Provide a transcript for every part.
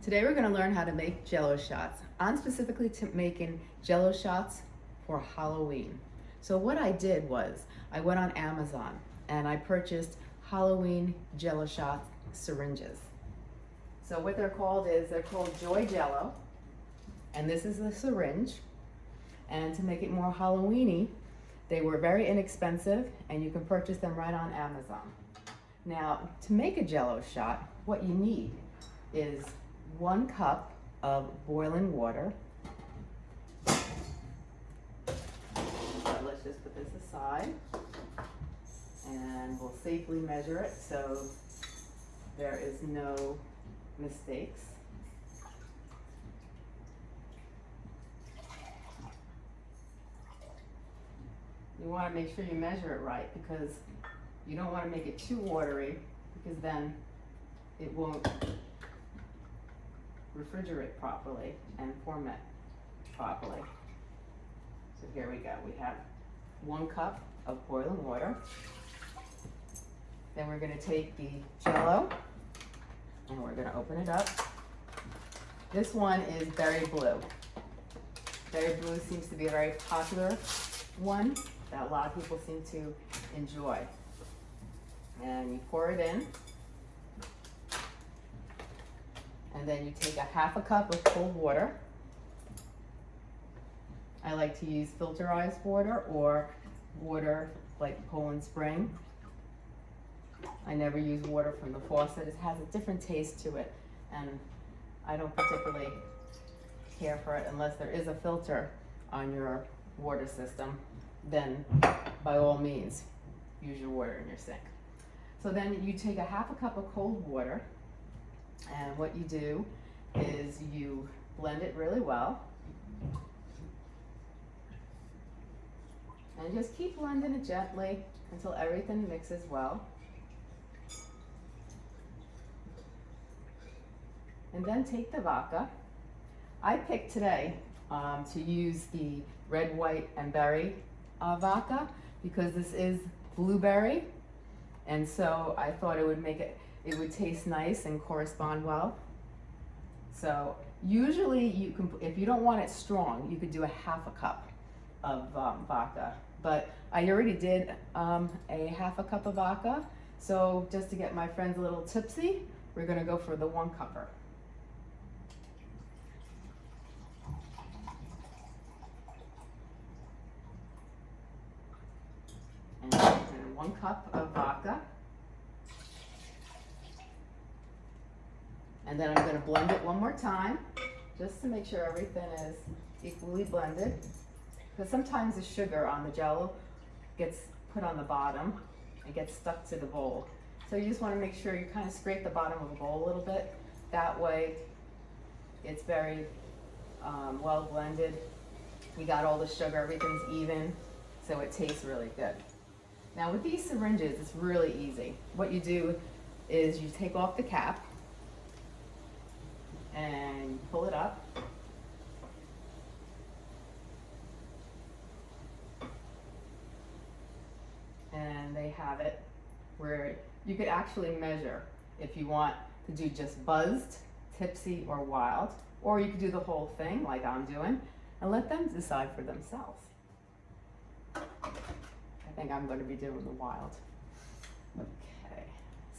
Today we're gonna learn how to make jello shots. I'm specifically to making jello shots for Halloween. So what I did was, I went on Amazon and I purchased Halloween jello shot syringes. So what they're called is, they're called Joy Jello. And this is the syringe. And to make it more Halloweeny, they were very inexpensive and you can purchase them right on Amazon. Now, to make a jello shot, what you need is one cup of boiling water. So let's just put this aside and we'll safely measure it so there is no mistakes. You want to make sure you measure it right because you don't want to make it too watery because then it won't refrigerate properly and format properly. So here we go. We have one cup of boiling water. Then we're going to take the jello and we're going to open it up. This one is berry blue. Berry blue seems to be a very popular one that a lot of people seem to enjoy. And you pour it in. And then you take a half a cup of cold water. I like to use filterized water or water like Poland Spring. I never use water from the faucet. It has a different taste to it and I don't particularly care for it unless there is a filter on your water system then by all means use your water in your sink. So then you take a half a cup of cold water and what you do is you blend it really well. And just keep blending it gently until everything mixes well. And then take the vodka. I picked today um, to use the red, white, and berry uh, vodka because this is blueberry. And so I thought it would make it, it would taste nice and correspond well. So usually you can, if you don't want it strong, you could do a half a cup of um, vodka. But I already did um, a half a cup of vodka. So just to get my friends a little tipsy, we're gonna go for the one cupper. And, one cup of vodka. And then I'm gonna blend it one more time, just to make sure everything is equally blended. Because sometimes the sugar on the jello gets put on the bottom and gets stuck to the bowl. So you just wanna make sure you kind of scrape the bottom of the bowl a little bit. That way it's very um, well blended. You got all the sugar, everything's even, so it tastes really good. Now with these syringes, it's really easy. What you do is you take off the cap and pull it up. And they have it where you could actually measure if you want to do just buzzed, tipsy, or wild, or you could do the whole thing like I'm doing and let them decide for themselves. I think I'm going to be doing the wild. Okay,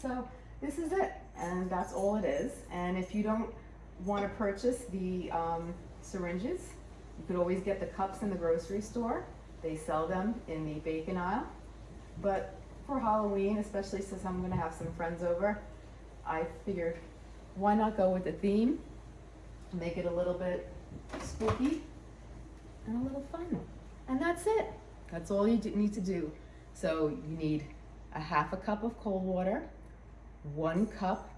so this is it, and that's all it is. And if you don't want to purchase the um, syringes, you could always get the cups in the grocery store. They sell them in the bacon aisle. But for Halloween, especially since I'm going to have some friends over, I figured why not go with the theme, make it a little bit spooky and a little fun. And that's it. That's all you need to do. So you need a half a cup of cold water, one cup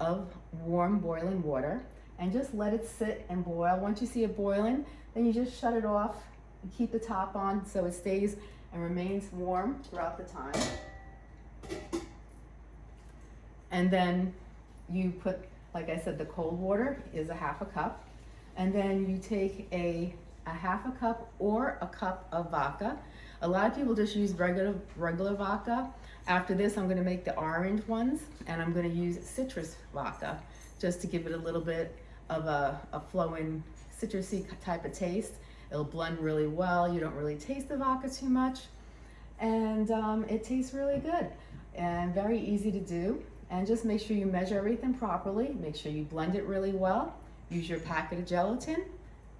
of warm boiling water, and just let it sit and boil. Once you see it boiling, then you just shut it off and keep the top on so it stays and remains warm throughout the time. And then you put, like I said, the cold water is a half a cup. And then you take a a half a cup or a cup of vodka. A lot of people just use regular, regular vodka. After this, I'm gonna make the orange ones and I'm gonna use citrus vodka just to give it a little bit of a, a flowing citrusy type of taste. It'll blend really well. You don't really taste the vodka too much. And um, it tastes really good and very easy to do. And just make sure you measure everything properly. Make sure you blend it really well. Use your packet of gelatin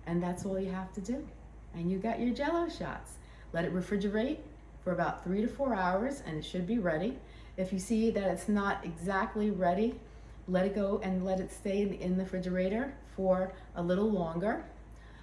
and that's all you have to do. And you got your jello shots. Let it refrigerate for about three to four hours and it should be ready. If you see that it's not exactly ready, let it go and let it stay in the, refrigerator for a little longer.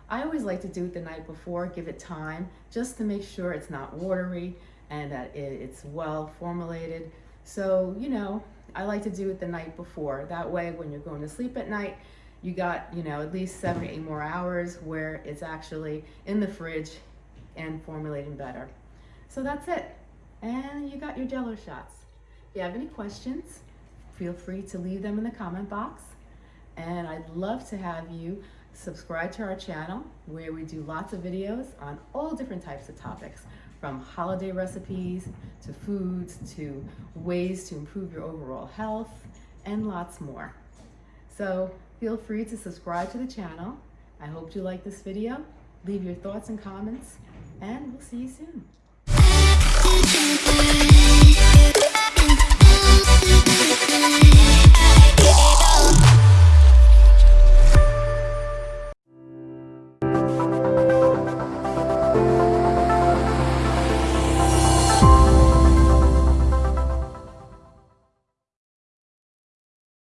I always like to do it the night before, give it time, just to make sure it's not watery and that it's well formulated. So, you know, I like to do it the night before. That way, when you're going to sleep at night, you got, you know, at least seven, or eight more hours where it's actually in the fridge and formulating better. So that's it. And you got your jello shots. If you have any questions, feel free to leave them in the comment box. And I'd love to have you subscribe to our channel where we do lots of videos on all different types of topics from holiday recipes to foods to ways to improve your overall health and lots more. So feel free to subscribe to the channel. I hope you like this video. Leave your thoughts and comments and we'll see you soon.